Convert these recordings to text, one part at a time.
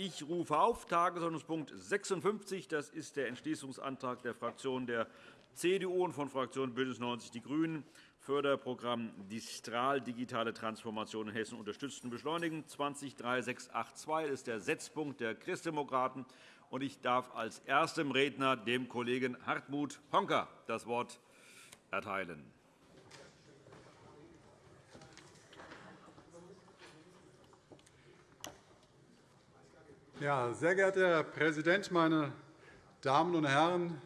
Ich rufe auf Tagesordnungspunkt 56. Das ist der Entschließungsantrag der Fraktionen der CDU und von Fraktion BÜNDNIS 90 die GRÜNEN Förderprogramm Distral digitale Transformation in Hessen unterstützen und beschleunigen 203682 ist der Setzpunkt der Christdemokraten. Ich darf als erstem Redner dem Kollegen Hartmut Honka das Wort erteilen. Ja, sehr geehrter Herr Präsident, meine Damen und Herren!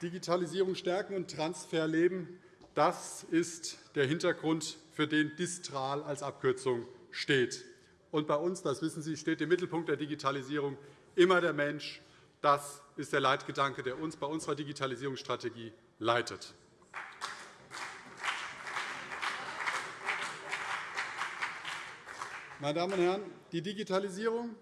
Digitalisierung stärken und Transfer leben, das ist der Hintergrund, für den Distral als Abkürzung steht. Und bei uns, das wissen Sie, steht im Mittelpunkt der Digitalisierung immer der Mensch. Das ist der Leitgedanke, der uns bei unserer Digitalisierungsstrategie leitet. Meine Damen und Herren, die Digitalisierung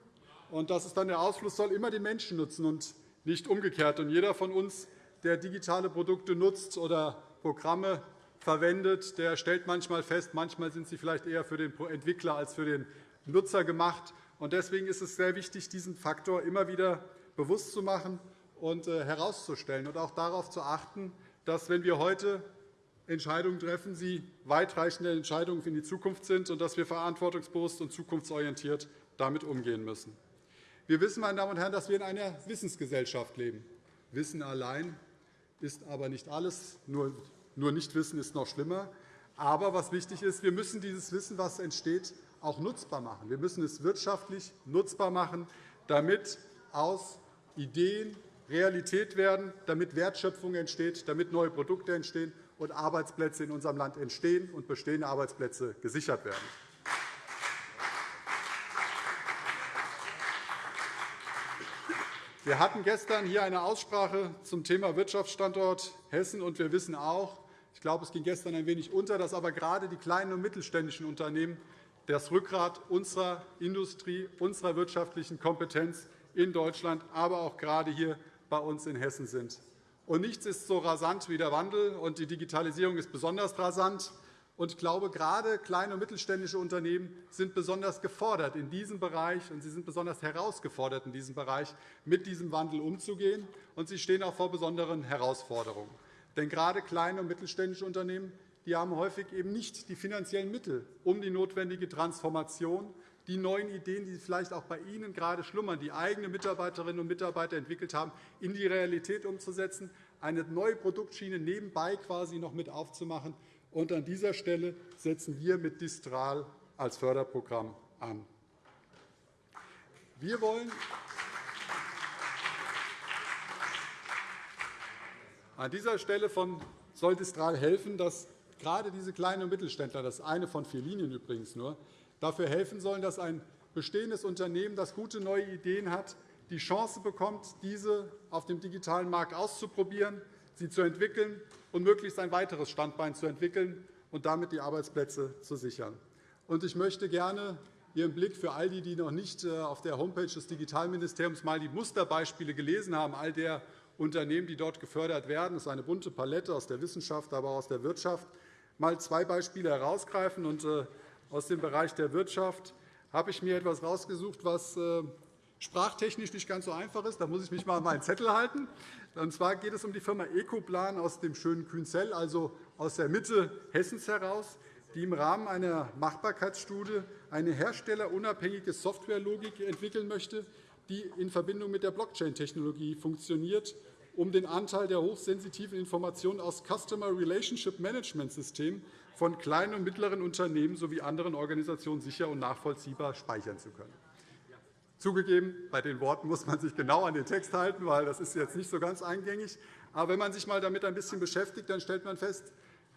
und das ist dann der Ausfluss soll immer den Menschen nutzen und nicht umgekehrt. Und jeder von uns, der digitale Produkte nutzt oder Programme verwendet, der stellt manchmal fest, manchmal sind sie vielleicht eher für den Entwickler als für den Nutzer gemacht. Deswegen ist es sehr wichtig, diesen Faktor immer wieder bewusst zu machen und äh, herauszustellen und auch darauf zu achten, dass, wenn wir heute Entscheidungen treffen, sie weitreichende Entscheidungen in die Zukunft sind und dass wir verantwortungsbewusst und zukunftsorientiert damit umgehen müssen. Wir wissen, meine Damen und Herren, dass wir in einer Wissensgesellschaft leben. Wissen allein ist aber nicht alles. Nur Nichtwissen ist noch schlimmer. Aber was wichtig ist, wir müssen dieses Wissen, das entsteht, auch nutzbar machen. Wir müssen es wirtschaftlich nutzbar machen, damit aus Ideen Realität werden, damit Wertschöpfung entsteht, damit neue Produkte entstehen und Arbeitsplätze in unserem Land entstehen und bestehende Arbeitsplätze gesichert werden. Wir hatten gestern hier eine Aussprache zum Thema Wirtschaftsstandort Hessen. und Wir wissen auch, ich glaube, es ging gestern ein wenig unter, dass aber gerade die kleinen und mittelständischen Unternehmen das Rückgrat unserer Industrie, unserer wirtschaftlichen Kompetenz in Deutschland, aber auch gerade hier bei uns in Hessen sind. Und nichts ist so rasant wie der Wandel, und die Digitalisierung ist besonders rasant. Und ich glaube, gerade kleine und mittelständische Unternehmen sind besonders gefordert in diesem Bereich, und sie sind besonders herausgefordert in diesem Bereich, mit diesem Wandel umzugehen. Und sie stehen auch vor besonderen Herausforderungen. Denn gerade kleine und mittelständische Unternehmen die haben häufig eben nicht die finanziellen Mittel, um die notwendige Transformation, die neuen Ideen, die vielleicht auch bei Ihnen gerade schlummern, die eigene Mitarbeiterinnen und Mitarbeiter entwickelt haben, in die Realität umzusetzen, eine neue Produktschiene nebenbei quasi noch mit aufzumachen. Und an dieser Stelle setzen wir mit Distral als Förderprogramm an. Wir wollen an dieser Stelle von soll Distral helfen, dass gerade diese kleinen und Mittelständler, das ist eine von vier Linien übrigens nur, dafür helfen sollen, dass ein bestehendes Unternehmen, das gute neue Ideen hat, die Chance bekommt, diese auf dem digitalen Markt auszuprobieren, sie zu entwickeln und möglichst ein weiteres Standbein zu entwickeln und damit die Arbeitsplätze zu sichern. Ich möchte gerne Ihren Blick für all die, die noch nicht äh, auf der Homepage des Digitalministeriums mal die Musterbeispiele gelesen haben, all der Unternehmen, die dort gefördert werden. Das ist eine bunte Palette aus der Wissenschaft, aber auch aus der Wirtschaft. Mal zwei Beispiele herausgreifen. Äh, aus dem Bereich der Wirtschaft habe ich mir etwas herausgesucht, was äh, sprachtechnisch nicht ganz so einfach ist. Da muss ich mich mal an meinen Zettel halten. Und zwar geht es um die Firma Ecoplan aus dem schönen Künzell, also aus der Mitte Hessens heraus, die im Rahmen einer Machbarkeitsstudie eine herstellerunabhängige Softwarelogik entwickeln möchte, die in Verbindung mit der Blockchain-Technologie funktioniert, um den Anteil der hochsensitiven Informationen aus Customer Relationship Management Systemen von kleinen und mittleren Unternehmen sowie anderen Organisationen sicher und nachvollziehbar speichern zu können. Zugegeben, bei den Worten muss man sich genau an den Text halten, weil das ist jetzt nicht so ganz eingängig. Aber wenn man sich mal damit ein bisschen beschäftigt, dann stellt man fest,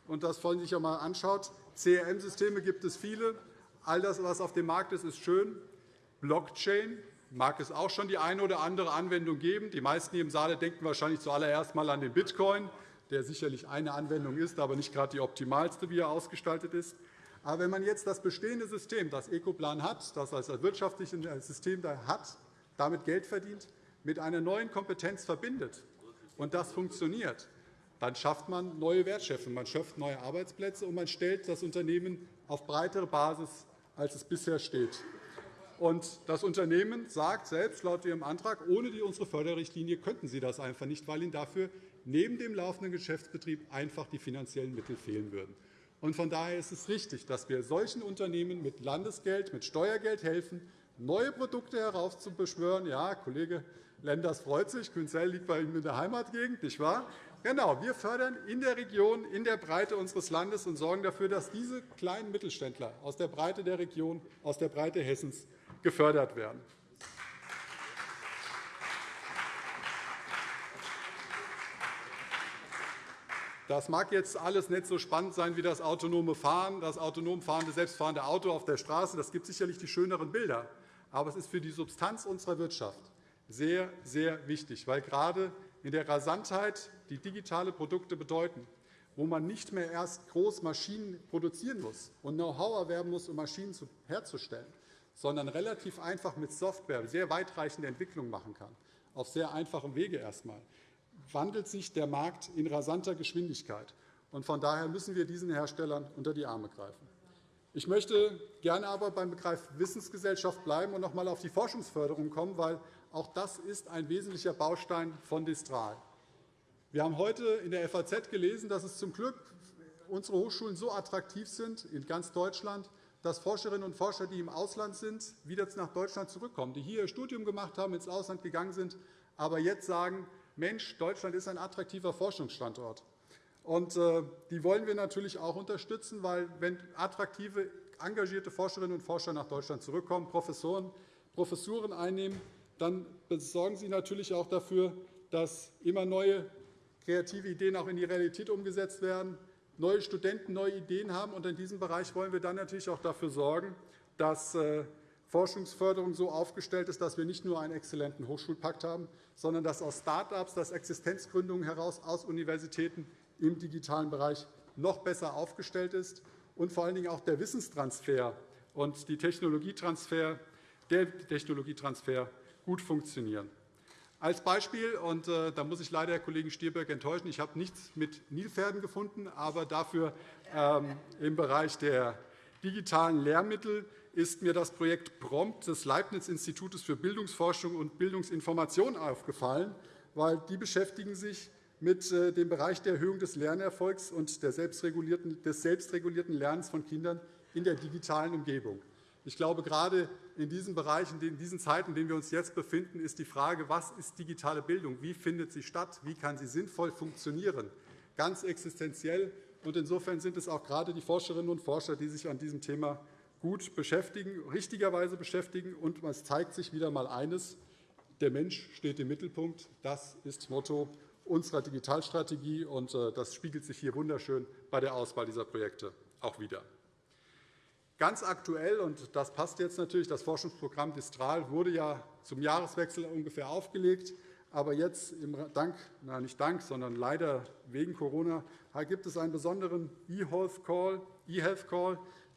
und das wollen Sie sich einmal anschaut, CRM-Systeme gibt es viele. All das, was auf dem Markt ist, ist schön. Blockchain mag es auch schon die eine oder andere Anwendung geben. Die meisten hier im Saal denken wahrscheinlich zuallererst einmal an den Bitcoin, der sicherlich eine Anwendung ist, aber nicht gerade die optimalste, wie er ausgestaltet ist. Aber wenn man jetzt das bestehende System, das Ecoplan hat, das als wirtschaftliches System hat, damit Geld verdient, mit einer neuen Kompetenz verbindet und das funktioniert, dann schafft man neue Wertschöpfung, man schafft neue Arbeitsplätze und man stellt das Unternehmen auf breitere Basis, als es bisher steht. Und das Unternehmen sagt selbst laut Ihrem Antrag, ohne die unsere Förderrichtlinie könnten Sie das einfach nicht, weil Ihnen dafür neben dem laufenden Geschäftsbetrieb einfach die finanziellen Mittel fehlen würden. Von daher ist es richtig, dass wir solchen Unternehmen mit Landesgeld, mit Steuergeld helfen, neue Produkte heraufzubeschwören. Ja, Kollege Lenders freut sich. Künzell liegt bei ihm in der Heimatgegend, nicht wahr? Genau, wir fördern in der Region, in der Breite unseres Landes und sorgen dafür, dass diese kleinen Mittelständler aus der Breite der Region, aus der Breite Hessens gefördert werden. Das mag jetzt alles nicht so spannend sein wie das autonome Fahren, das autonom fahrende, selbstfahrende Auto auf der Straße. Das gibt sicherlich die schöneren Bilder. Aber es ist für die Substanz unserer Wirtschaft sehr, sehr wichtig, weil gerade in der Rasantheit, die digitale Produkte bedeuten, wo man nicht mehr erst groß Maschinen produzieren muss und Know-how erwerben muss, um Maschinen herzustellen, sondern relativ einfach mit Software sehr weitreichende Entwicklungen machen kann, auf sehr einfachem Wege erst einmal, wandelt sich der Markt in rasanter Geschwindigkeit. Von daher müssen wir diesen Herstellern unter die Arme greifen. Ich möchte gerne aber beim Begriff Wissensgesellschaft bleiben und noch einmal auf die Forschungsförderung kommen, weil auch das ist ein wesentlicher Baustein von Distral. Wir haben heute in der FAZ gelesen, dass es zum Glück unsere Hochschulen so attraktiv sind in ganz Deutschland, dass Forscherinnen und Forscher, die im Ausland sind, wieder nach Deutschland zurückkommen, die hier ihr Studium gemacht haben, ins Ausland gegangen sind, aber jetzt sagen, Mensch, Deutschland ist ein attraktiver Forschungsstandort. Und, äh, die wollen wir natürlich auch unterstützen, weil wenn attraktive, engagierte Forscherinnen und Forscher nach Deutschland zurückkommen, Professoren, Professuren einnehmen, dann sorgen sie natürlich auch dafür, dass immer neue kreative Ideen auch in die Realität umgesetzt werden, neue Studenten neue Ideen haben. Und in diesem Bereich wollen wir dann natürlich auch dafür sorgen, dass äh, Forschungsförderung so aufgestellt ist, dass wir nicht nur einen exzellenten Hochschulpakt haben, sondern dass aus Start-ups, dass Existenzgründungen heraus aus Universitäten im digitalen Bereich noch besser aufgestellt ist und vor allen Dingen auch der Wissenstransfer und die Technologietransfer, der Technologietransfer gut funktionieren. Als Beispiel, und äh, da muss ich leider Herrn Kollegen Stirböck enttäuschen, ich habe nichts mit Nilpferden gefunden, aber dafür ähm, im Bereich der digitalen Lehrmittel ist mir das Projekt PROMPT des Leibniz-Institutes für Bildungsforschung und Bildungsinformation aufgefallen, weil die beschäftigen sich mit äh, dem Bereich der Erhöhung des Lernerfolgs und des selbstregulierten Lernens von Kindern in der digitalen Umgebung. Ich glaube, gerade in diesen Bereichen, in diesen Zeiten, in denen wir uns jetzt befinden, ist die Frage, was ist digitale Bildung? Wie findet sie statt? Wie kann sie sinnvoll funktionieren? Ganz existenziell. Insofern sind es auch gerade die Forscherinnen und Forscher, die sich an diesem Thema gut beschäftigen, richtigerweise beschäftigen. Und es zeigt sich wieder einmal eines. Der Mensch steht im Mittelpunkt. Das ist Motto unserer Digitalstrategie. und äh, Das spiegelt sich hier wunderschön bei der Auswahl dieser Projekte auch wieder. Ganz aktuell, und das passt jetzt natürlich, das Forschungsprogramm Distral wurde ja zum Jahreswechsel ungefähr aufgelegt. Aber jetzt, Dank, na nicht Dank, sondern leider wegen Corona, gibt es einen besonderen E-Health Call, e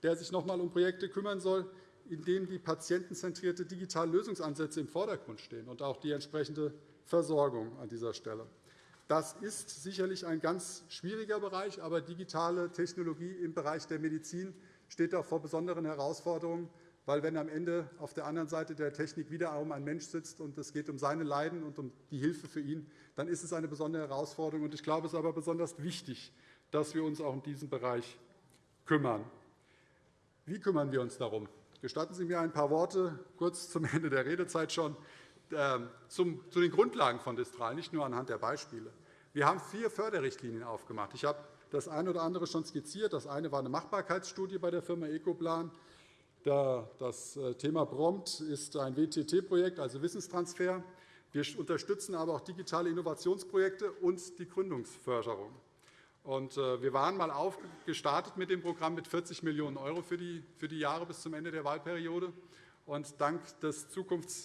der sich noch einmal um Projekte kümmern soll, in denen die patientenzentrierte digitale Lösungsansätze im Vordergrund stehen und auch die entsprechende Versorgung an dieser Stelle. Das ist sicherlich ein ganz schwieriger Bereich, aber digitale Technologie im Bereich der Medizin steht auch vor besonderen Herausforderungen, weil wenn am Ende auf der anderen Seite der Technik wiederum ein Mensch sitzt und es geht um seine Leiden und um die Hilfe für ihn, dann ist es eine besondere Herausforderung. Ich glaube, es ist aber besonders wichtig, dass wir uns auch in diesem Bereich kümmern. Wie kümmern wir uns darum? Gestatten Sie mir ein paar Worte kurz zum Ende der Redezeit schon ähm, zu den Grundlagen von Distral, nicht nur anhand der Beispiele. Wir haben vier Förderrichtlinien aufgemacht. Ich habe das eine oder andere schon skizziert. Das eine war eine Machbarkeitsstudie bei der Firma Ecoplan. Das äh, Thema Prompt ist ein WTT-Projekt, also Wissenstransfer. Wir unterstützen aber auch digitale Innovationsprojekte und die Gründungsförderung. Äh, wir waren einmal gestartet mit dem Programm mit 40 Millionen € für die Jahre bis zum Ende der Wahlperiode. Und dank des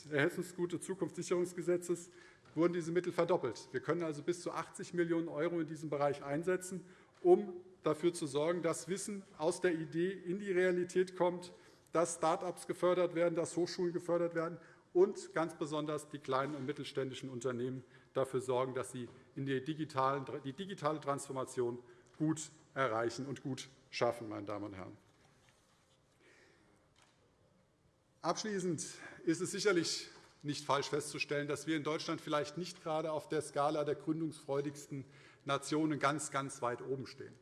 Hessensgute Zukunftssicherungsgesetzes wurden diese Mittel verdoppelt. Wir können also bis zu 80 Millionen € in diesem Bereich einsetzen um dafür zu sorgen, dass Wissen aus der Idee in die Realität kommt, dass Start-ups gefördert werden, dass Hochschulen gefördert werden und ganz besonders die kleinen und mittelständischen Unternehmen dafür sorgen, dass sie die digitale Transformation gut erreichen und gut schaffen. Meine Damen und Herren. Abschließend ist es sicherlich nicht falsch festzustellen, dass wir in Deutschland vielleicht nicht gerade auf der Skala der gründungsfreudigsten Nationen ganz, ganz weit oben stehen.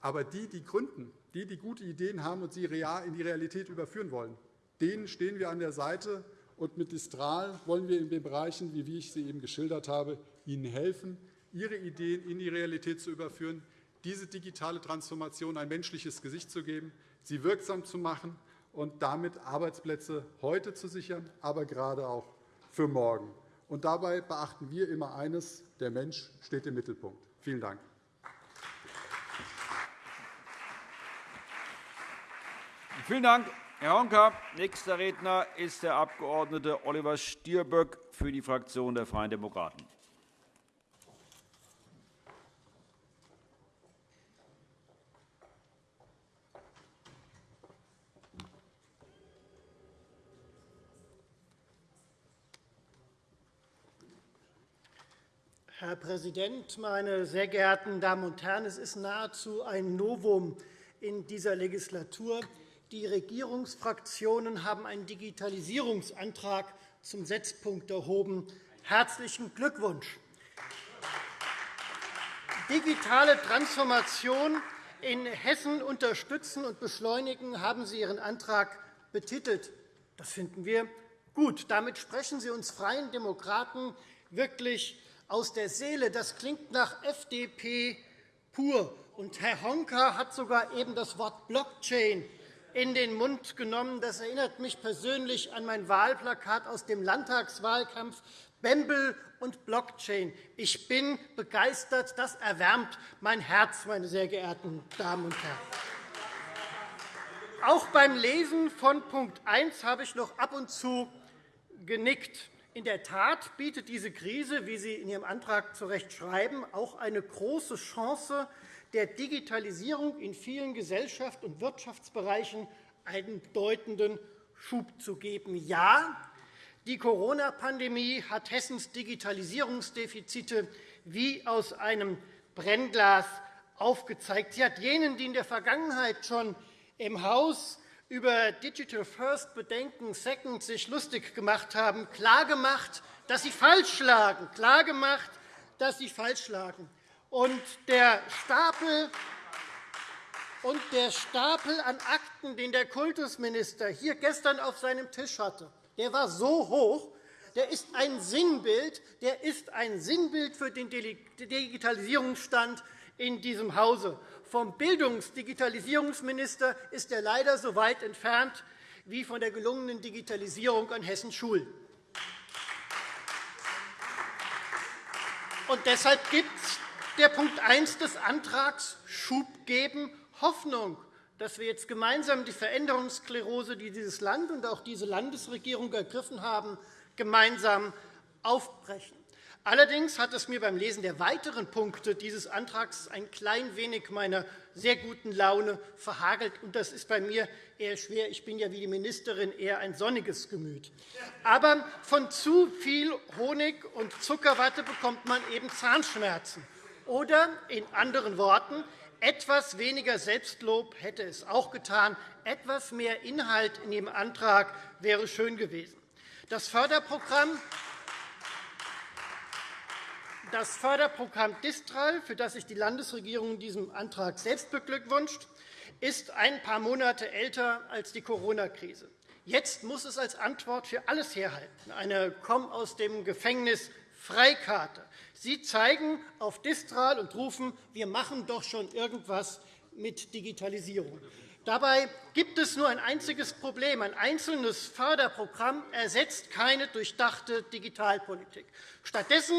Aber die, die gründen, die, die gute Ideen haben und sie in die Realität überführen wollen, denen stehen wir an der Seite. Und mit Distral wollen wir in den Bereichen, wie ich sie eben geschildert habe, ihnen helfen, ihre Ideen in die Realität zu überführen, diese digitale Transformation ein menschliches Gesicht zu geben, sie wirksam zu machen und damit Arbeitsplätze heute zu sichern, aber gerade auch für morgen. Und dabei beachten wir immer eines, der Mensch steht im Mittelpunkt. Vielen Dank. Vielen Dank, Herr Honka. Nächster Redner ist der Abg. Oliver Stirböck für die Fraktion der Freien Demokraten. Herr Präsident, meine sehr geehrten Damen und Herren! Es ist nahezu ein Novum in dieser Legislatur. Die Regierungsfraktionen haben einen Digitalisierungsantrag zum Setzpunkt erhoben. Herzlichen Glückwunsch! Digitale Transformation in Hessen unterstützen und beschleunigen, haben Sie Ihren Antrag betitelt. Das finden wir gut. Damit sprechen Sie uns Freien Demokraten wirklich aus der Seele. Das klingt nach FDP pur. Und Herr Honka hat sogar eben das Wort Blockchain in den Mund genommen. Das erinnert mich persönlich an mein Wahlplakat aus dem Landtagswahlkampf Bembel und Blockchain. Ich bin begeistert. Das erwärmt mein Herz, meine sehr geehrten Damen und Herren. Auch beim Lesen von Punkt 1 habe ich noch ab und zu genickt. In der Tat bietet diese Krise, wie Sie in Ihrem Antrag zu Recht schreiben, auch eine große Chance der Digitalisierung in vielen Gesellschafts- und Wirtschaftsbereichen einen bedeutenden Schub zu geben. Ja, die Corona-Pandemie hat Hessens Digitalisierungsdefizite wie aus einem Brennglas aufgezeigt. Sie hat jenen, die in der Vergangenheit schon im Haus über Digital First Bedenken Second sich lustig gemacht haben, klargemacht, dass sie falsch lagen, klargemacht, dass sie falsch lagen. Und der Stapel und der Stapel an Akten, den der Kultusminister hier gestern auf seinem Tisch hatte, der war so hoch, der ist ein Sinnbild, der ist ein Sinnbild für den Digitalisierungsstand in diesem Hause. Vom Bildungsdigitalisierungsminister ist er leider so weit entfernt wie von der gelungenen Digitalisierung an Hessens Schulen. Und deshalb gibt der Punkt 1 des Antrags Schub geben, Hoffnung, dass wir jetzt gemeinsam die Veränderungsklerose, die dieses Land und auch diese Landesregierung ergriffen haben, gemeinsam aufbrechen. Allerdings hat es mir beim Lesen der weiteren Punkte dieses Antrags ein klein wenig meiner sehr guten Laune verhagelt. Und das ist bei mir eher schwer. Ich bin ja wie die Ministerin eher ein sonniges Gemüt. Aber von zu viel Honig und Zuckerwatte bekommt man eben Zahnschmerzen. Oder in anderen Worten, etwas weniger Selbstlob hätte es auch getan. Etwas mehr Inhalt in dem Antrag wäre schön gewesen. Das Förderprogramm das Förderprogramm Distral, für das sich die Landesregierung in diesem Antrag selbst beglückwünscht, ist ein paar Monate älter als die Corona-Krise. Jetzt muss es als Antwort für alles herhalten, eine Komm aus dem Gefängnis Freikarte. Sie zeigen auf Distral und rufen, wir machen doch schon irgendwas mit Digitalisierung. Dabei gibt es nur ein einziges Problem. Ein einzelnes Förderprogramm ersetzt keine durchdachte Digitalpolitik. Stattdessen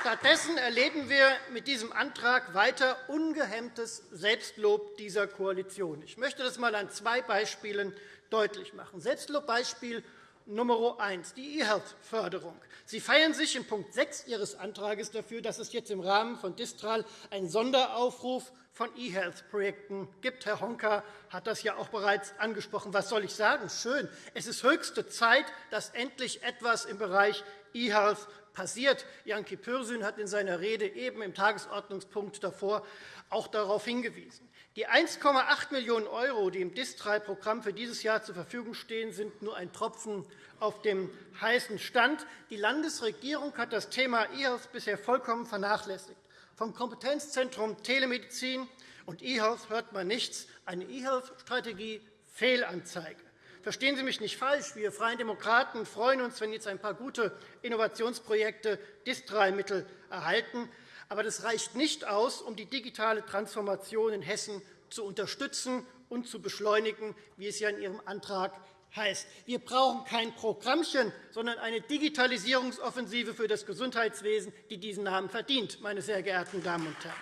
Stattdessen erleben wir mit diesem Antrag weiter ungehemmtes Selbstlob dieser Koalition. Ich möchte das einmal an zwei Beispielen deutlich machen. Selbstlobbeispiel Nummer eins, die E-Health-Förderung. Sie feiern sich in Punkt 6 Ihres Antrags dafür, dass es jetzt im Rahmen von Distral einen Sonderaufruf von E-Health-Projekten gibt. Herr Honka hat das ja auch bereits angesprochen. Was soll ich sagen? Schön. Es ist höchste Zeit, dass endlich etwas im Bereich E-Health passiert. Janki Pürsün hat in seiner Rede eben im Tagesordnungspunkt davor auch darauf hingewiesen. Die 1,8 Millionen €, die im DIS-3-Programm für dieses Jahr zur Verfügung stehen, sind nur ein Tropfen auf dem heißen Stand. Die Landesregierung hat das Thema E-Health bisher vollkommen vernachlässigt. Vom Kompetenzzentrum Telemedizin und E-Health hört man nichts. Eine E-Health-Strategie Fehlanzeige. Verstehen Sie mich nicht falsch. Wir Freien Demokraten freuen uns, wenn jetzt ein paar gute Innovationsprojekte DIS-3-Mittel erhalten. Aber das reicht nicht aus, um die digitale Transformation in Hessen zu unterstützen und zu beschleunigen, wie es ja in Ihrem Antrag heißt. Wir brauchen kein Programmchen, sondern eine Digitalisierungsoffensive für das Gesundheitswesen, die diesen Namen verdient, meine sehr geehrten Damen und Herren.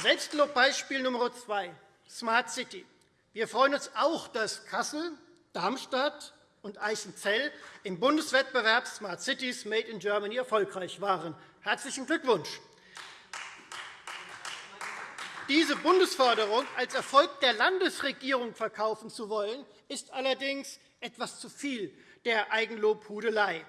Selbstlobbeispiel Nummer zwei, Smart City. Wir freuen uns auch, dass Kassel, Darmstadt und Eichenzell im Bundeswettbewerb Smart Cities Made in Germany erfolgreich waren. Herzlichen Glückwunsch! Diese Bundesförderung als Erfolg der Landesregierung verkaufen zu wollen, ist allerdings etwas zu viel der Eigenlobhudelei.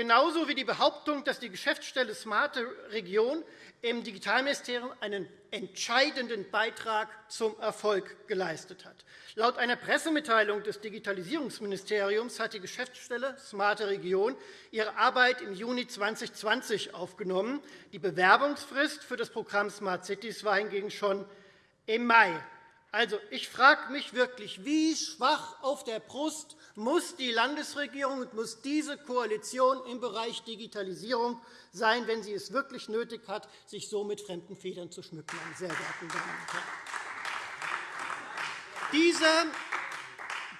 Genauso wie die Behauptung, dass die Geschäftsstelle Smarte Region im Digitalministerium einen entscheidenden Beitrag zum Erfolg geleistet hat. Laut einer Pressemitteilung des Digitalisierungsministeriums hat die Geschäftsstelle Smarte Region ihre Arbeit im Juni 2020 aufgenommen. Die Bewerbungsfrist für das Programm Smart Cities war hingegen schon im Mai. Also, ich frage mich wirklich, wie schwach auf der Brust muss die Landesregierung und muss diese Koalition im Bereich Digitalisierung sein, wenn sie es wirklich nötig hat, sich so mit fremden Federn zu schmücken, meine sehr geehrten Damen und Herren. Dieser,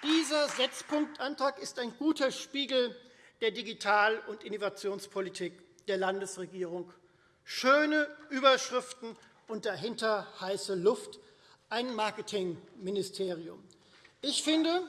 dieser Setzpunktantrag ist ein guter Spiegel der Digital- und Innovationspolitik der Landesregierung. Schöne Überschriften und dahinter heiße Luft, ein Marketingministerium. Ich finde,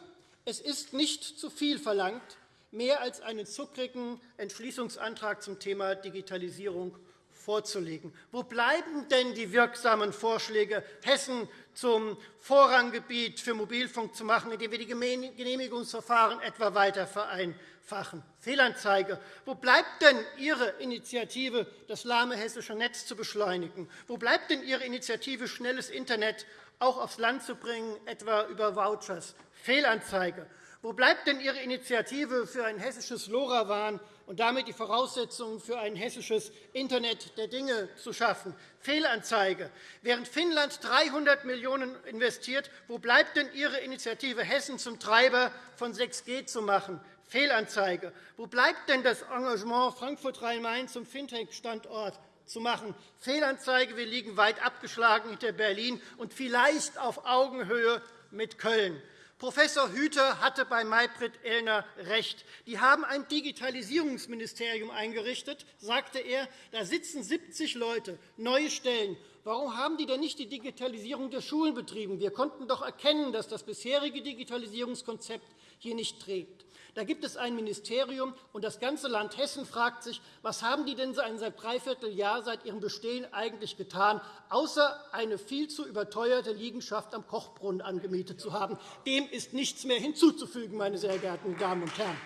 es ist nicht zu viel verlangt, mehr als einen zuckrigen Entschließungsantrag zum Thema Digitalisierung vorzulegen. Wo bleiben denn die wirksamen Vorschläge, Hessen zum Vorranggebiet für Mobilfunk zu machen, indem wir die Genehmigungsverfahren etwa weiter vereinfachen? Fehlanzeige. Wo bleibt denn Ihre Initiative, das lahme hessische Netz zu beschleunigen? Wo bleibt denn Ihre Initiative, schnelles Internet auch aufs Land zu bringen, etwa über Vouchers? Fehlanzeige. Wo bleibt denn Ihre Initiative für ein hessisches LoRaWAN und damit die Voraussetzungen für ein hessisches Internet der Dinge zu schaffen? Fehlanzeige. Während Finnland 300 Millionen € investiert, wo bleibt denn Ihre Initiative, Hessen zum Treiber von 6G zu machen? Fehlanzeige. Wo bleibt denn das Engagement Frankfurt-Rhein-Main zum Fintech-Standort zu machen? Fehlanzeige. Wir liegen weit abgeschlagen hinter Berlin und vielleicht auf Augenhöhe mit Köln. Professor Hüter hatte bei Maybrit Illner recht. Die haben ein Digitalisierungsministerium eingerichtet, sagte er. Da sitzen 70 Leute, neue Stellen. Warum haben die denn nicht die Digitalisierung der Schulen betrieben? Wir konnten doch erkennen, dass das bisherige Digitalisierungskonzept hier nicht trägt. Da gibt es ein Ministerium, und das ganze Land Hessen fragt sich, was haben die denn seit dreiviertel Jahr seit ihrem Bestehen eigentlich getan, außer eine viel zu überteuerte Liegenschaft am Kochbrunnen angemietet zu haben. Dem ist nichts mehr hinzuzufügen, meine sehr geehrten Damen und Herren.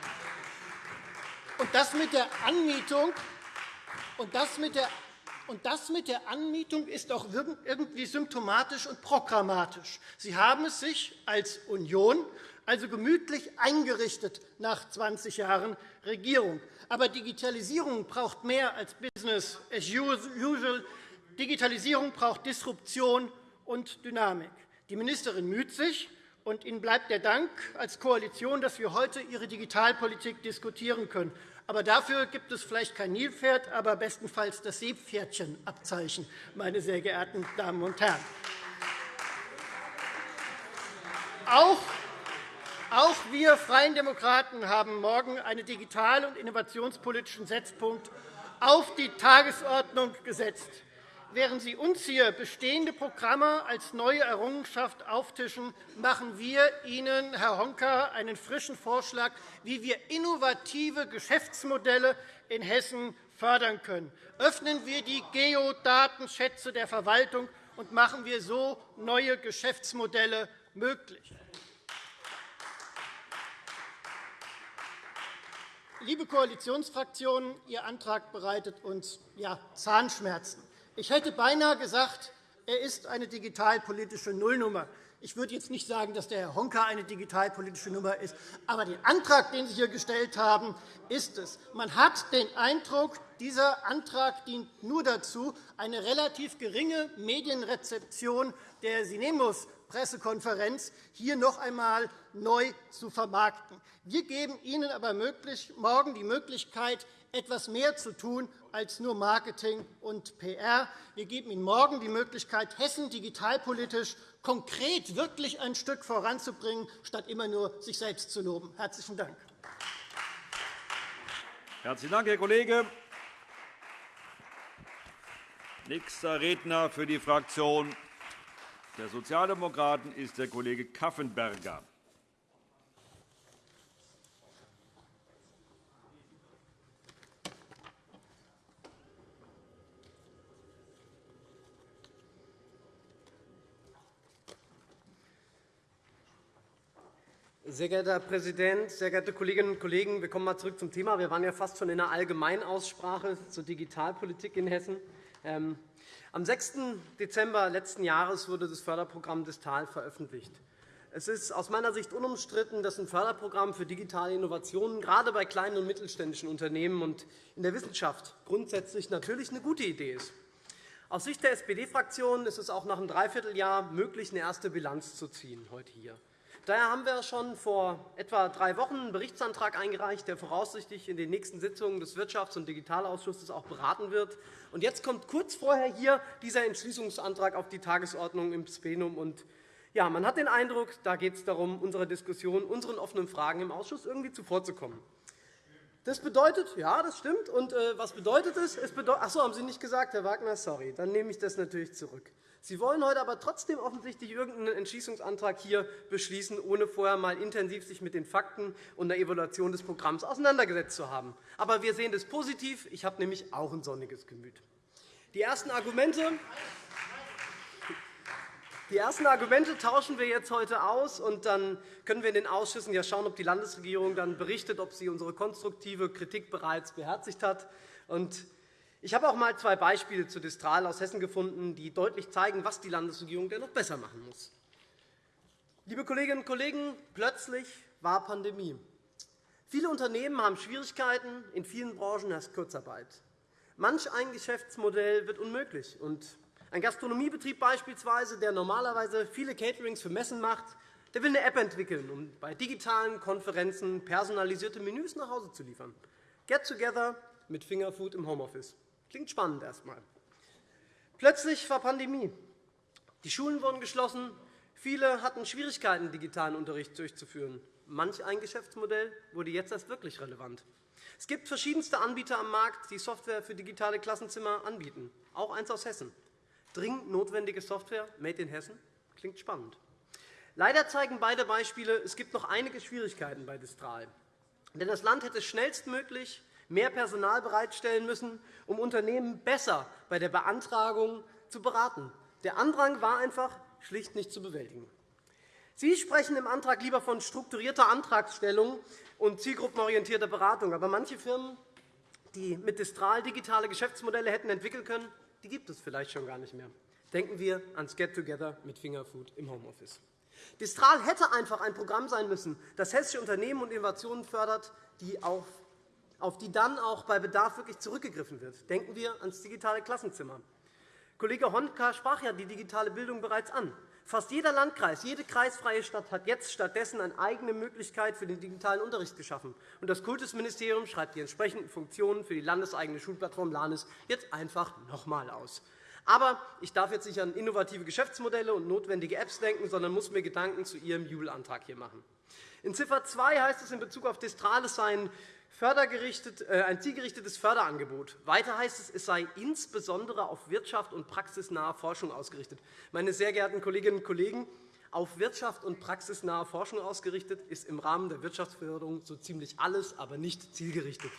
Und das mit der Anmietung und das mit der und das mit der Anmietung ist auch irgendwie symptomatisch und programmatisch. Sie haben es sich als Union also gemütlich eingerichtet nach 20 Jahren Regierung. Aber Digitalisierung braucht mehr als Business as usual. Digitalisierung braucht Disruption und Dynamik. Die Ministerin müht sich, und Ihnen bleibt der Dank als Koalition, dass wir heute Ihre Digitalpolitik diskutieren können. Aber dafür gibt es vielleicht kein Nilpferd, aber bestenfalls das Seepferdchenabzeichen, meine sehr geehrten Damen und Herren. Auch auch wir Freien Demokraten haben morgen einen digital- und innovationspolitischen Setzpunkt auf die Tagesordnung gesetzt. Während Sie uns hier bestehende Programme als neue Errungenschaft auftischen, machen wir Ihnen, Herr Honka, einen frischen Vorschlag, wie wir innovative Geschäftsmodelle in Hessen fördern können. Öffnen wir die Geodatenschätze der Verwaltung und machen wir so neue Geschäftsmodelle möglich. Liebe Koalitionsfraktionen, Ihr Antrag bereitet uns ja, Zahnschmerzen. Ich hätte beinahe gesagt, er ist eine digitalpolitische Nullnummer. Ich würde jetzt nicht sagen, dass der Herr Honka eine digitalpolitische Nummer ist, aber der Antrag, den Sie hier gestellt haben, ist es. Man hat den Eindruck, dieser Antrag dient nur dazu, eine relativ geringe Medienrezeption der Sinemus-Pressekonferenz hier noch einmal neu zu vermarkten. Wir geben Ihnen aber morgen die Möglichkeit, etwas mehr zu tun als nur Marketing und PR. Wir geben Ihnen morgen die Möglichkeit, Hessen digitalpolitisch konkret wirklich ein Stück voranzubringen, statt immer nur sich selbst zu loben. – Herzlichen Dank. Herzlichen Dank, Herr Kollege. Nächster Redner für die Fraktion der Sozialdemokraten ist der Kollege Kaffenberger. Sehr geehrter Herr Präsident, sehr geehrte Kolleginnen und Kollegen! Wir kommen mal zurück zum Thema. Wir waren ja fast schon in einer Allgemeinaussprache zur Digitalpolitik in Hessen. Am 6. Dezember letzten Jahres wurde das Förderprogramm Distal veröffentlicht. Es ist aus meiner Sicht unumstritten, dass ein Förderprogramm für digitale Innovationen gerade bei kleinen und mittelständischen Unternehmen und in der Wissenschaft grundsätzlich natürlich eine gute Idee ist. Aus Sicht der SPD-Fraktion ist es auch nach einem Dreivierteljahr möglich, eine erste Bilanz zu ziehen heute hier. Daher haben wir schon vor etwa drei Wochen einen Berichtsantrag eingereicht, der voraussichtlich in den nächsten Sitzungen des Wirtschafts- und Digitalausschusses auch beraten wird. Und jetzt kommt kurz vorher hier dieser Entschließungsantrag auf die Tagesordnung im Plenum. Und ja, man hat den Eindruck, da geht es darum, unserer Diskussion, unseren offenen Fragen im Ausschuss irgendwie zuvorzukommen. Das bedeutet, ja, das stimmt. Und äh, was bedeutet es? es bedeutet, ach so, haben Sie nicht gesagt, Herr Wagner? Sorry, dann nehme ich das natürlich zurück. Sie wollen heute aber trotzdem offensichtlich irgendeinen Entschließungsantrag hier beschließen, ohne vorher einmal intensiv sich mit den Fakten und der Evaluation des Programms auseinandergesetzt zu haben. Aber wir sehen das positiv. Ich habe nämlich auch ein sonniges Gemüt. Die ersten Argumente die ersten Argumente tauschen wir jetzt heute aus, und dann können wir in den Ausschüssen ja schauen, ob die Landesregierung dann berichtet, ob sie unsere konstruktive Kritik bereits beherzigt hat. Und ich habe auch einmal zwei Beispiele zu Distral aus Hessen gefunden, die deutlich zeigen, was die Landesregierung denn noch besser machen muss. Liebe Kolleginnen und Kollegen, plötzlich war Pandemie. Viele Unternehmen haben Schwierigkeiten, in vielen Branchen herrscht Kurzarbeit. Manch ein Geschäftsmodell wird unmöglich. Und ein Gastronomiebetrieb beispielsweise, der normalerweise viele Caterings für Messen macht, der will eine App entwickeln, um bei digitalen Konferenzen personalisierte Menüs nach Hause zu liefern. Get Together mit Fingerfood im Homeoffice. Klingt spannend erst einmal. Plötzlich war Pandemie. Die Schulen wurden geschlossen. Viele hatten Schwierigkeiten, digitalen Unterricht durchzuführen. Manch ein Geschäftsmodell wurde jetzt erst wirklich relevant. Es gibt verschiedenste Anbieter am Markt, die Software für digitale Klassenzimmer anbieten, auch eins aus Hessen. Dringend notwendige Software, made in Hessen, klingt spannend. Leider zeigen beide Beispiele, es gibt noch einige Schwierigkeiten bei Distral. Denn das Land hätte schnellstmöglich mehr Personal bereitstellen müssen, um Unternehmen besser bei der Beantragung zu beraten. Der Andrang war einfach schlicht nicht zu bewältigen. Sie sprechen im Antrag lieber von strukturierter Antragstellung und zielgruppenorientierter Beratung. Aber manche Firmen, die mit Distral digitale Geschäftsmodelle hätten entwickeln können, die gibt es vielleicht schon gar nicht mehr. Denken wir ans Get-Together mit Fingerfood im Homeoffice. Distral hätte einfach ein Programm sein müssen, das hessische Unternehmen und Innovationen fördert, die auf auf die dann auch bei Bedarf wirklich zurückgegriffen wird. Denken wir ans digitale Klassenzimmer. Kollege Honka sprach ja die digitale Bildung bereits an. Fast jeder Landkreis, jede kreisfreie Stadt hat jetzt stattdessen eine eigene Möglichkeit für den digitalen Unterricht geschaffen. Und das Kultusministerium schreibt die entsprechenden Funktionen für die landeseigene Schulplattform LANES jetzt einfach noch einmal aus. Aber ich darf jetzt nicht an innovative Geschäftsmodelle und notwendige Apps denken, sondern muss mir Gedanken zu Ihrem Jubelantrag hier machen. In Ziffer 2 heißt es in Bezug auf Distrales seien äh, ein zielgerichtetes Förderangebot. Weiter heißt es, es sei insbesondere auf Wirtschaft und praxisnahe Forschung ausgerichtet. Meine sehr geehrten Kolleginnen und Kollegen, auf Wirtschaft und praxisnahe Forschung ausgerichtet ist im Rahmen der Wirtschaftsförderung so ziemlich alles, aber nicht zielgerichtet.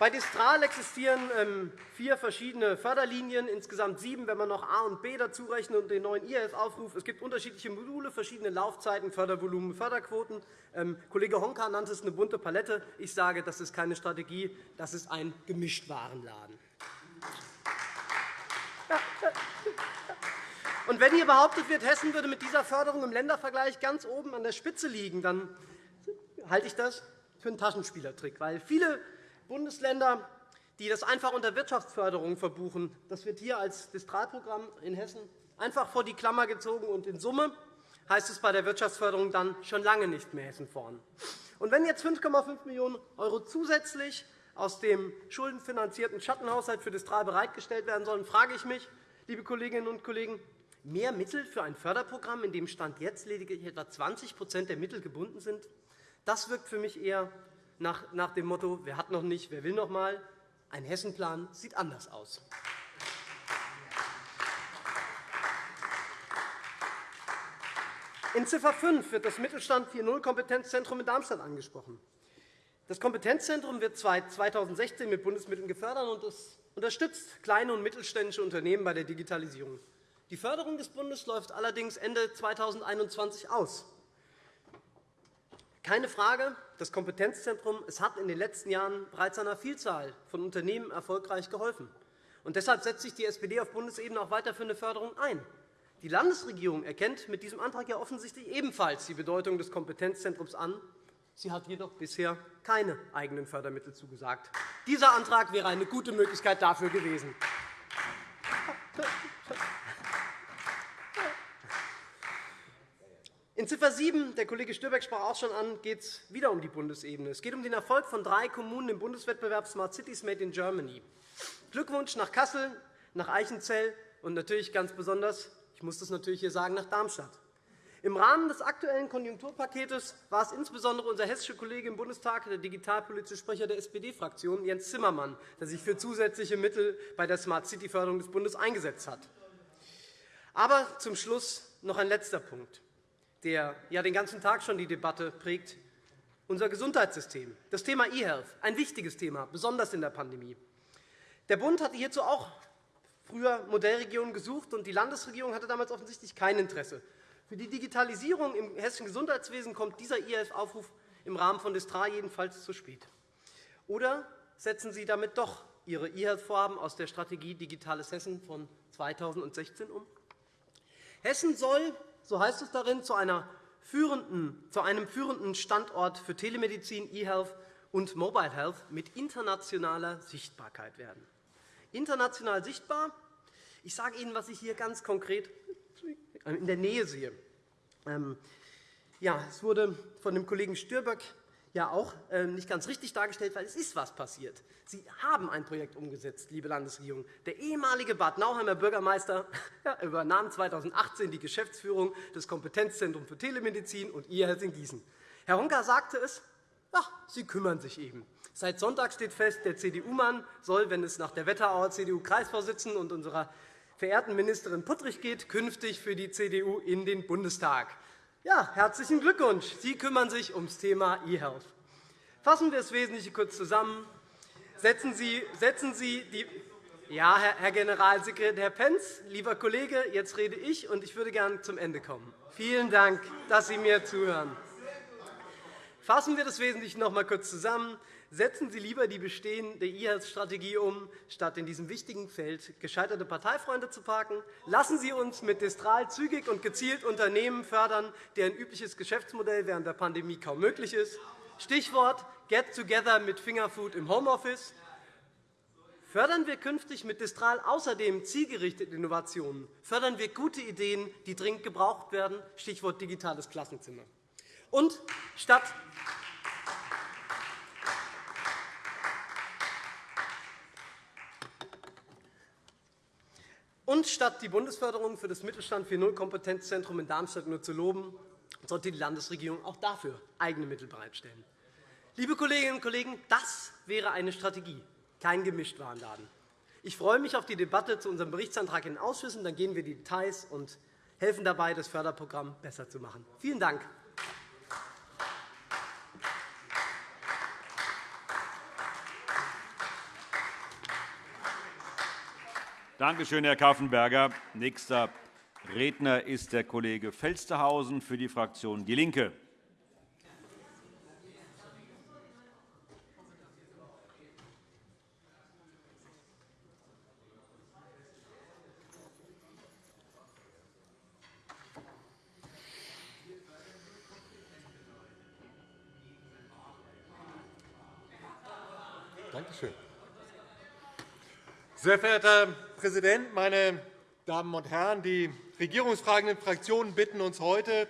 Bei Distral existieren ähm, vier verschiedene Förderlinien, insgesamt sieben, wenn man noch A und B dazu rechnet und den neuen IF-Aufruf. Es gibt unterschiedliche Module, verschiedene Laufzeiten, Fördervolumen, Förderquoten. Ähm, Kollege Honka nannte es eine bunte Palette. Ich sage, das ist keine Strategie, das ist ein Gemischtwarenladen. Und wenn hier behauptet wird, Hessen würde mit dieser Förderung im Ländervergleich ganz oben an der Spitze liegen, dann halte ich das für einen Taschenspielertrick. Weil viele Bundesländer, die das einfach unter Wirtschaftsförderung verbuchen. Das wird hier als Distralprogramm in Hessen einfach vor die Klammer gezogen, und in Summe heißt es bei der Wirtschaftsförderung dann schon lange nicht mehr Hessen vorn. Und wenn jetzt 5,5 Millionen € zusätzlich aus dem schuldenfinanzierten Schattenhaushalt für Distral bereitgestellt werden sollen, frage ich mich, liebe Kolleginnen und Kollegen, mehr Mittel für ein Förderprogramm, in dem Stand jetzt lediglich etwa 20% der Mittel gebunden sind, das wirkt für mich eher nach, nach dem Motto, wer hat noch nicht, wer will noch mal. Ein Hessenplan sieht anders aus. In Ziffer 5 wird das Mittelstand 4.0 Kompetenzzentrum in Darmstadt angesprochen. Das Kompetenzzentrum wird 2016 mit Bundesmitteln gefördert und es unterstützt kleine und mittelständische Unternehmen bei der Digitalisierung. Die Förderung des Bundes läuft allerdings Ende 2021 aus. Keine Frage, das Kompetenzzentrum es hat in den letzten Jahren bereits einer Vielzahl von Unternehmen erfolgreich geholfen. Und deshalb setzt sich die SPD auf Bundesebene auch weiter für eine Förderung ein. Die Landesregierung erkennt mit diesem Antrag ja offensichtlich ebenfalls die Bedeutung des Kompetenzzentrums an. Sie hat jedoch bisher keine eigenen Fördermittel zugesagt. Dieser Antrag wäre eine gute Möglichkeit dafür gewesen. In Ziffer 7, der Kollege Stürbeck sprach auch schon an, geht es wieder um die Bundesebene. Es geht um den Erfolg von drei Kommunen im Bundeswettbewerb Smart Cities Made in Germany. Glückwunsch nach Kassel, nach Eichenzell und natürlich ganz besonders, ich muss das natürlich hier sagen, nach Darmstadt. Im Rahmen des aktuellen Konjunkturpakets war es insbesondere unser hessischer Kollege im Bundestag, der digitalpolitische Sprecher der SPD-Fraktion, Jens Zimmermann, der sich für zusätzliche Mittel bei der Smart City-Förderung des Bundes eingesetzt hat. Aber zum Schluss noch ein letzter Punkt der ja den ganzen Tag schon die Debatte prägt, unser Gesundheitssystem. Das Thema E-Health, ein wichtiges Thema, besonders in der Pandemie. Der Bund hatte hierzu auch früher Modellregionen gesucht, und die Landesregierung hatte damals offensichtlich kein Interesse. Für die Digitalisierung im hessischen Gesundheitswesen kommt dieser E-Health-Aufruf im Rahmen von Distra jedenfalls zu spät. Oder setzen Sie damit doch Ihre E-Health-Vorhaben aus der Strategie Digitales Hessen von 2016 um? Hessen soll so heißt es darin, zu, führenden, zu einem führenden Standort für Telemedizin, E-Health und Mobile Health mit internationaler Sichtbarkeit werden. International sichtbar. Ich sage Ihnen, was ich hier ganz konkret in der Nähe sehe. Ähm, ja, es wurde von dem Kollegen Stürböck ja auch ähm, nicht ganz richtig dargestellt, weil es ist was passiert. Sie haben ein Projekt umgesetzt, liebe Landesregierung. Der ehemalige Bad Nauheimer Bürgermeister übernahm 2018 die Geschäftsführung des Kompetenzzentrums für Telemedizin und IHS in Gießen. Herr Honka sagte es, ach, Sie kümmern sich eben. Seit Sonntag steht fest, der CDU-Mann soll, wenn es nach der Wetterauer CDU-Kreisvorsitzenden und unserer verehrten Ministerin Puttrich geht, künftig für die CDU in den Bundestag. Ja, herzlichen Glückwunsch. Sie kümmern sich ums Thema E-Health. Fassen wir das Wesentliche kurz zusammen. Setzen Sie, setzen Sie die ja, Herr Generalsekretär Pentz, lieber Kollege, jetzt rede ich, und ich würde gerne zum Ende kommen. Vielen Dank, dass Sie mir zuhören. Fassen wir das Wesentliche noch einmal kurz zusammen. Setzen Sie lieber die bestehende E-Health-Strategie um, statt in diesem wichtigen Feld gescheiterte Parteifreunde zu parken. Lassen Sie uns mit Destral zügig und gezielt Unternehmen fördern, deren übliches Geschäftsmodell während der Pandemie kaum möglich ist. Stichwort Get Together mit Fingerfood im Homeoffice. Fördern wir künftig mit Destral außerdem zielgerichtete Innovationen. Fördern wir gute Ideen, die dringend gebraucht werden. Stichwort digitales Klassenzimmer. Und statt Und statt die Bundesförderung für das Mittelstand 4.0 Kompetenzzentrum in Darmstadt nur zu loben, sollte die Landesregierung auch dafür eigene Mittel bereitstellen. Liebe Kolleginnen und Kollegen, das wäre eine Strategie, kein Gemischtwarenladen. Ich freue mich auf die Debatte zu unserem Berichtsantrag in den Ausschüssen. Dann gehen wir die Details und helfen dabei, das Förderprogramm besser zu machen. Vielen Dank. Danke schön, Herr Kaffenberger. Nächster Redner ist der Kollege Felstehausen für die Fraktion DIE LINKE. Danke schön. Sehr verehrter Herr Präsident, meine Damen und Herren! Die regierungsfragenden Fraktionen bitten uns heute,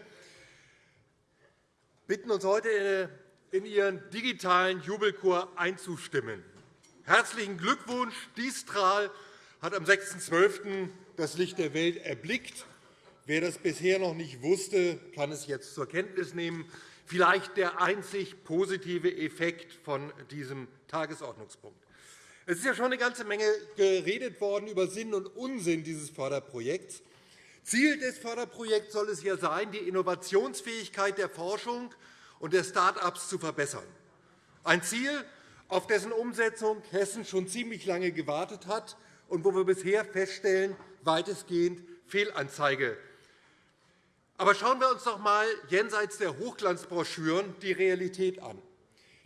bitten uns heute in ihren digitalen Jubelchor einzustimmen. Herzlichen Glückwunsch! Distral hat am 6.12. das Licht der Welt erblickt. Wer das bisher noch nicht wusste, kann es jetzt zur Kenntnis nehmen. Vielleicht der einzig positive Effekt von diesem Tagesordnungspunkt. Es ist ja schon eine ganze Menge geredet worden über Sinn und Unsinn dieses Förderprojekts. Ziel des Förderprojekts soll es ja sein, die Innovationsfähigkeit der Forschung und der Start-ups zu verbessern. Ein Ziel, auf dessen Umsetzung Hessen schon ziemlich lange gewartet hat und wo wir bisher feststellen, weitestgehend Fehlanzeige. Aber schauen wir uns doch einmal jenseits der Hochglanzbroschüren die Realität an.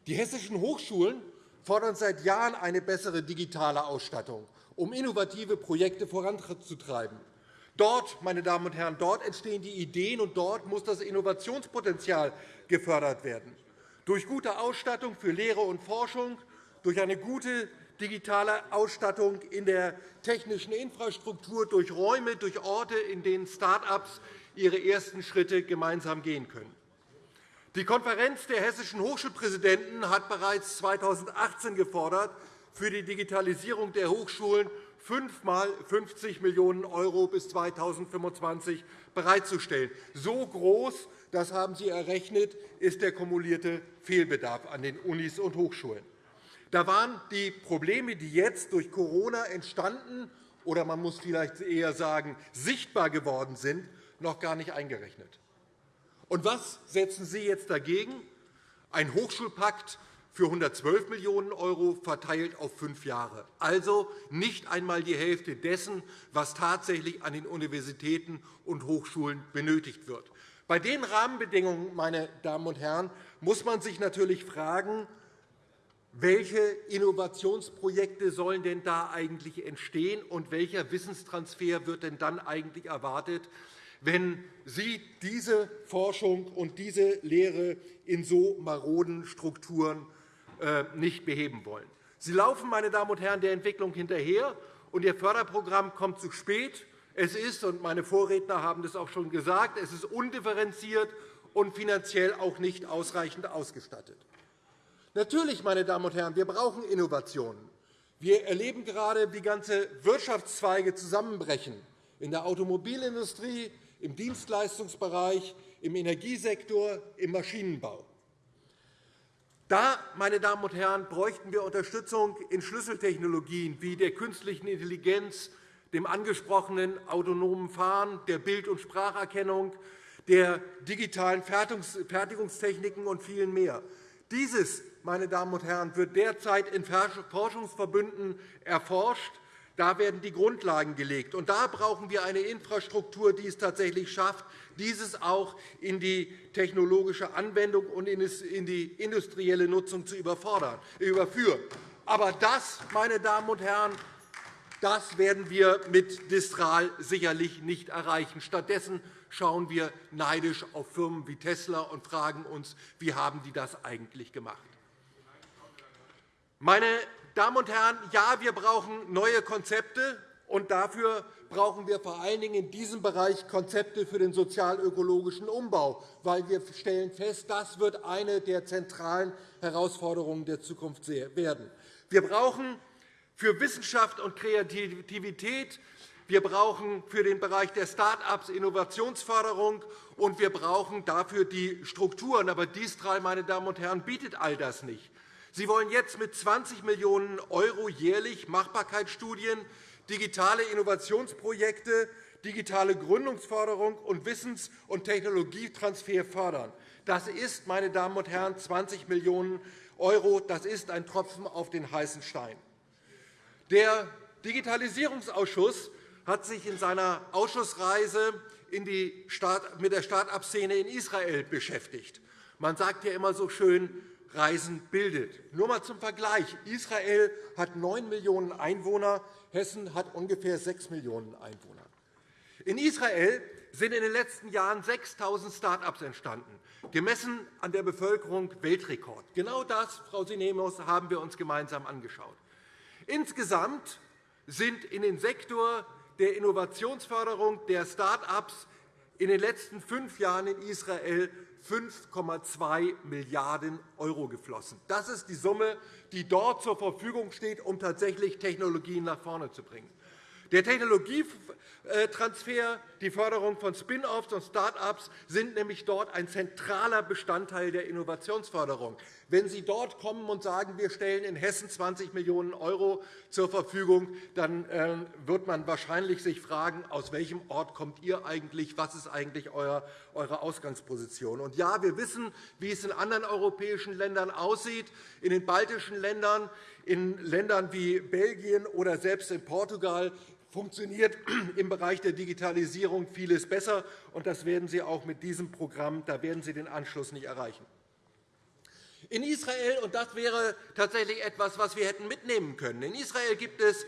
Die hessischen Hochschulen fordern seit Jahren eine bessere digitale Ausstattung, um innovative Projekte voranzutreiben. Dort, meine Damen und Herren, dort entstehen die Ideen, und dort muss das Innovationspotenzial gefördert werden. Durch gute Ausstattung für Lehre und Forschung, durch eine gute digitale Ausstattung in der technischen Infrastruktur, durch Räume, durch Orte, in denen Start-ups ihre ersten Schritte gemeinsam gehen können. Die Konferenz der hessischen Hochschulpräsidenten hat bereits 2018 gefordert, für die Digitalisierung der Hochschulen fünfmal 50 Millionen € bis 2025 bereitzustellen. So groß, das haben Sie errechnet, ist der kumulierte Fehlbedarf an den Unis und Hochschulen. Da waren die Probleme, die jetzt durch Corona entstanden oder man muss vielleicht eher sagen, sichtbar geworden sind, noch gar nicht eingerechnet. Und was setzen Sie jetzt dagegen? Ein Hochschulpakt für 112 Millionen € verteilt auf fünf Jahre, also nicht einmal die Hälfte dessen, was tatsächlich an den Universitäten und Hochschulen benötigt wird. Bei den Rahmenbedingungen, meine Damen und Herren, muss man sich natürlich fragen, welche Innovationsprojekte sollen denn da eigentlich entstehen und welcher Wissenstransfer wird denn dann eigentlich erwartet, wenn Sie diese Forschung und diese Lehre in so maroden Strukturen äh, nicht beheben wollen. Sie laufen, meine Damen und Herren, der Entwicklung hinterher, und Ihr Förderprogramm kommt zu spät. Es ist, und meine Vorredner haben das auch schon gesagt, es ist undifferenziert und finanziell auch nicht ausreichend ausgestattet. Natürlich, meine Damen und Herren, wir brauchen Innovationen. Wir erleben gerade, wie ganze Wirtschaftszweige zusammenbrechen in der Automobilindustrie, im Dienstleistungsbereich, im Energiesektor, im Maschinenbau. Da, meine Damen und Herren, bräuchten wir Unterstützung in Schlüsseltechnologien wie der künstlichen Intelligenz, dem angesprochenen autonomen Fahren, der Bild- und Spracherkennung, der digitalen Fertigungstechniken und vielen mehr. Dieses, meine Damen und Herren, wird derzeit in Forschungsverbünden erforscht. Da werden die Grundlagen gelegt. Und da brauchen wir eine Infrastruktur, die es tatsächlich schafft, dieses auch in die technologische Anwendung und in die industrielle Nutzung zu überführen. Aber das, meine Damen und Herren, das werden wir mit Distral sicherlich nicht erreichen. Stattdessen schauen wir neidisch auf Firmen wie Tesla und fragen uns, wie haben die das eigentlich gemacht. Meine Damen und Herren, ja, wir brauchen neue Konzepte, und dafür brauchen wir vor allen Dingen in diesem Bereich Konzepte für den sozial-ökologischen Umbau, weil wir stellen fest, das wird eine der zentralen Herausforderungen der Zukunft werden. Wir brauchen für Wissenschaft und Kreativität wir brauchen für den Bereich der Start-ups Innovationsförderung, und wir brauchen dafür die Strukturen. Aber Distral, meine Damen und Herren, bietet all das nicht. Sie wollen jetzt mit 20 Millionen € jährlich Machbarkeitsstudien digitale Innovationsprojekte, digitale Gründungsförderung und Wissens- und Technologietransfer fördern. Das ist, meine Damen und Herren, 20 Millionen €. Das ist ein Tropfen auf den heißen Stein. Der Digitalisierungsausschuss hat sich in seiner Ausschussreise mit der Start-up-Szene in Israel beschäftigt. Man sagt ja immer so schön, Reisen bildet. Nur einmal zum Vergleich. Israel hat 9 Millionen Einwohner, Hessen hat ungefähr 6 Millionen Einwohner. In Israel sind in den letzten Jahren 6.000 Start-ups entstanden, gemessen an der Bevölkerung Weltrekord. Genau das, Frau Sinemus, haben wir uns gemeinsam angeschaut. Insgesamt sind in den Sektor der Innovationsförderung der Start-ups in den letzten fünf Jahren in Israel 5,2 Milliarden € geflossen. Das ist die Summe, die dort zur Verfügung steht, um tatsächlich Technologien nach vorne zu bringen. Der Technologietransfer, die Förderung von Spin-offs und Start-ups sind nämlich dort ein zentraler Bestandteil der Innovationsförderung. Wenn Sie dort kommen und sagen, wir stellen in Hessen 20 Millionen € zur Verfügung, dann äh, wird man wahrscheinlich sich fragen, aus welchem Ort kommt ihr eigentlich, was ist eigentlich eure Ausgangsposition. Und ja, wir wissen, wie es in anderen europäischen Ländern aussieht, in den baltischen Ländern, in Ländern wie Belgien oder selbst in Portugal funktioniert im Bereich der Digitalisierung vieles besser. und Das werden Sie auch mit diesem Programm da werden Sie den Anschluss nicht erreichen. In Israel, und das wäre tatsächlich etwas, was wir hätten mitnehmen können, in Israel gibt es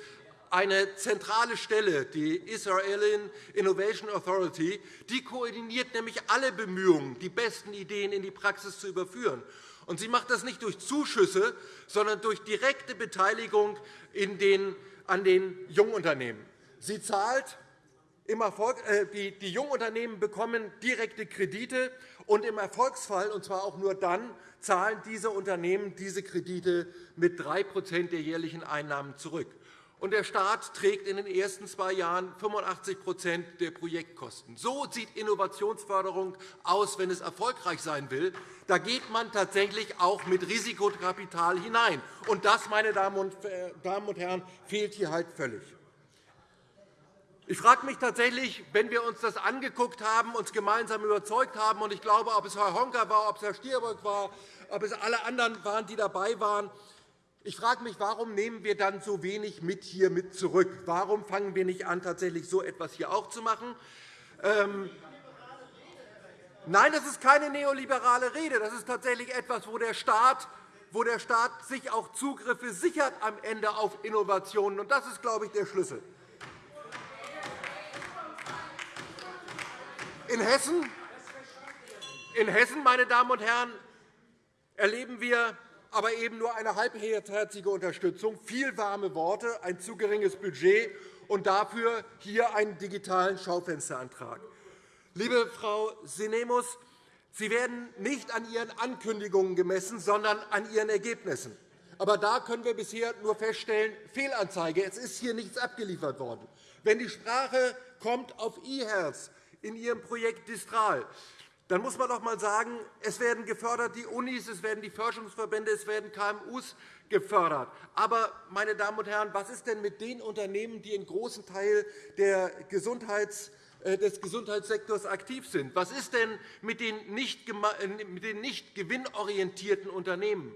eine zentrale Stelle, die Israeli Innovation Authority, die koordiniert nämlich alle Bemühungen, die besten Ideen in die Praxis zu überführen. Und sie macht das nicht durch Zuschüsse, sondern durch direkte Beteiligung an den Jungunternehmen. Sie zahlt äh, die, Jungunternehmen bekommen direkte Kredite, und im Erfolgsfall, und zwar auch nur dann, zahlen diese Unternehmen diese Kredite mit 3% der jährlichen Einnahmen zurück und der Staat trägt in den ersten zwei Jahren 85% der Projektkosten. So sieht Innovationsförderung aus, wenn es erfolgreich sein will. Da geht man tatsächlich auch mit Risikokapital hinein. Und das, meine Damen und Herren, fehlt hier halt völlig. Ich frage mich tatsächlich, wenn wir uns das angeguckt haben, uns gemeinsam überzeugt haben, und ich glaube, ob es Herr Honka war, ob es Herr Stier war, ob es alle anderen waren, die dabei waren, ich frage mich, warum nehmen wir dann so wenig mit hier mit zurück? Warum fangen wir nicht an, tatsächlich so etwas hier auch zu machen? Ähm Nein, das ist keine neoliberale Rede. Das ist tatsächlich etwas, wo der Staat wo der Staat sich auch Zugriffe sichert am Ende auf Innovationen. Und das ist, glaube ich, der Schlüssel. In Hessen, in Hessen meine Damen und Herren, erleben wir aber eben nur eine halbherzige Unterstützung, viel warme Worte, ein zu geringes Budget und dafür hier einen digitalen Schaufensterantrag. Liebe Frau Sinemus, Sie werden nicht an Ihren Ankündigungen gemessen, sondern an Ihren Ergebnissen. Aber da können wir bisher nur feststellen, Fehlanzeige, es ist hier nichts abgeliefert worden. Wenn die Sprache kommt auf eHealth in Ihrem Projekt Distral, dann muss man doch einmal sagen, es werden gefördert die Unis, es werden die Forschungsverbände, es werden KMU gefördert. Aber, meine Damen und Herren, was ist denn mit den Unternehmen, die einen großen Teil Gesundheits äh, des Gesundheitssektors aktiv sind? Was ist denn mit den nicht gewinnorientierten Unternehmen?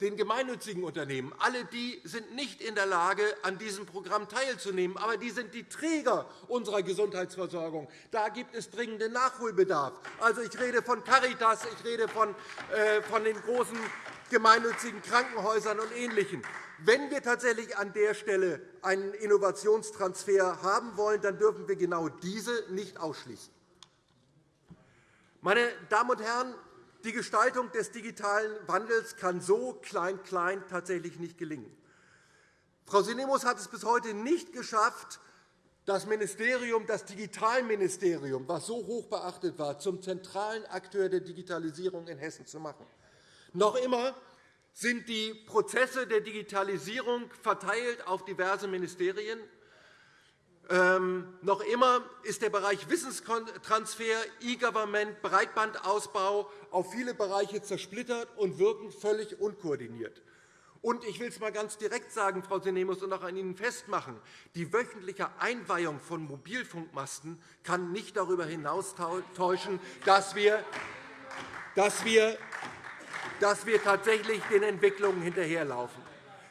Den gemeinnützigen Unternehmen. Alle die sind nicht in der Lage, an diesem Programm teilzunehmen. Aber die sind die Träger unserer Gesundheitsversorgung. Da gibt es dringenden Nachholbedarf. Also, ich rede von Caritas, ich rede von, äh, von den großen gemeinnützigen Krankenhäusern und Ähnlichem. Wenn wir tatsächlich an der Stelle einen Innovationstransfer haben wollen, dann dürfen wir genau diese nicht ausschließen. Meine Damen und Herren, die Gestaltung des digitalen Wandels kann so klein-klein tatsächlich nicht gelingen. Frau Sinemus hat es bis heute nicht geschafft, das Ministerium, das Digitalministerium, das so hoch beachtet war, zum zentralen Akteur der Digitalisierung in Hessen zu machen. Noch immer sind die Prozesse der Digitalisierung verteilt auf diverse Ministerien. Ähm, noch immer ist der Bereich Wissenstransfer, E-Government, Breitbandausbau auf viele Bereiche zersplittert und wirken völlig unkoordiniert. Und ich will es einmal ganz direkt sagen, Frau Sinemus, und auch an Ihnen festmachen. Die wöchentliche Einweihung von Mobilfunkmasten kann nicht darüber hinaus täuschen, dass wir, dass wir, dass wir tatsächlich den Entwicklungen hinterherlaufen.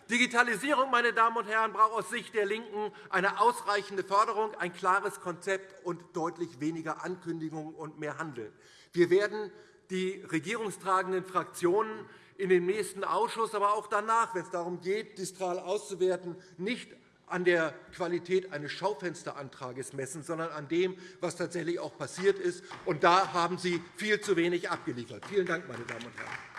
Digitalisierung meine Damen und Herren, braucht aus Sicht der LINKEN eine ausreichende Förderung, ein klares Konzept und deutlich weniger Ankündigungen und mehr Handeln. Wir werden die regierungstragenden Fraktionen in dem nächsten Ausschuss, aber auch danach, wenn es darum geht, Distral auszuwerten, nicht an der Qualität eines Schaufensterantrags messen, sondern an dem, was tatsächlich auch passiert ist. Und da haben Sie viel zu wenig abgeliefert. Vielen Dank, meine Damen und Herren.